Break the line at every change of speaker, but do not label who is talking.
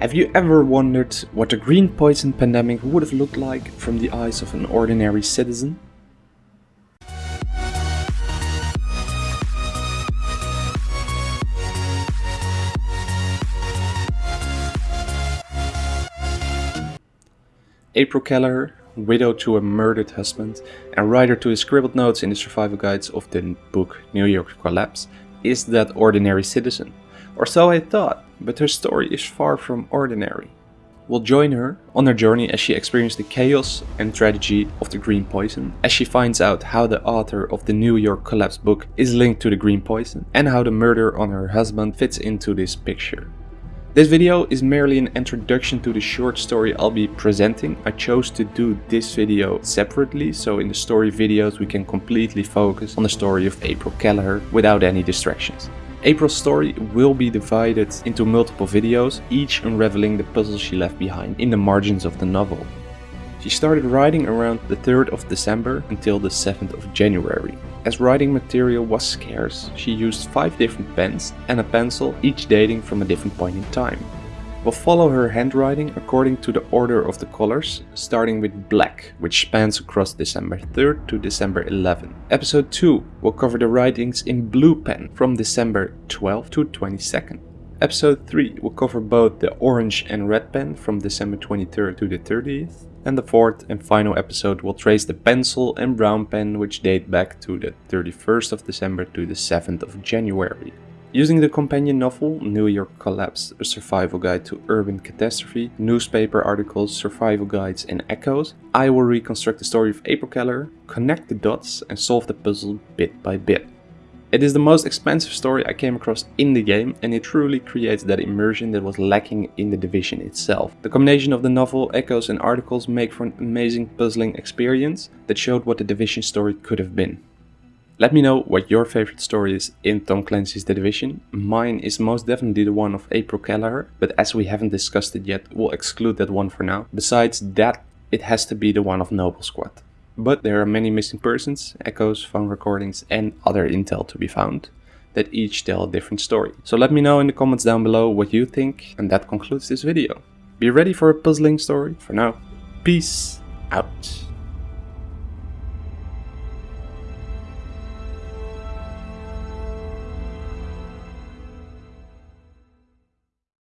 Have you ever wondered what the green poison pandemic would have looked like from the eyes of an ordinary citizen? April Kelleher, widow to a murdered husband and writer to his scribbled notes in the survival guides of the book New York Collapse, is that ordinary citizen. Or so I thought, but her story is far from ordinary. We'll join her on her journey as she experiences the chaos and tragedy of the green poison, as she finds out how the author of the New York Collapse book is linked to the green poison, and how the murder on her husband fits into this picture. This video is merely an introduction to the short story I'll be presenting. I chose to do this video separately, so in the story videos we can completely focus on the story of April Kelleher without any distractions. April's story will be divided into multiple videos, each unraveling the puzzle she left behind in the margins of the novel. She started writing around the 3rd of December until the 7th of January. As writing material was scarce, she used 5 different pens and a pencil, each dating from a different point in time. We'll follow her handwriting according to the order of the colors, starting with black, which spans across December 3rd to December 11th. Episode 2 will cover the writings in blue pen from December 12th to 22nd. Episode 3 will cover both the orange and red pen from December 23rd to the 30th. And the fourth and final episode will trace the pencil and brown pen which date back to the 31st of December to the 7th of January. Using the companion novel New York Collapse, a survival guide to urban catastrophe, newspaper articles, survival guides and echoes, I will reconstruct the story of April Kelleher, connect the dots and solve the puzzle bit by bit. It is the most expansive story I came across in the game and it truly creates that immersion that was lacking in the Division itself. The combination of the novel, echoes and articles make for an amazing puzzling experience that showed what the Division story could have been. Let me know what your favorite story is in Tom Clancy's The Division. Mine is most definitely the one of April Kelleher, but as we haven't discussed it yet, we'll exclude that one for now. Besides that, it has to be the one of Noble Squad. But there are many missing persons, echoes, phone recordings and other intel to be found that each tell a different story. So let me know in the comments down below what you think and that concludes this video. Be ready for a puzzling story. For now, peace out.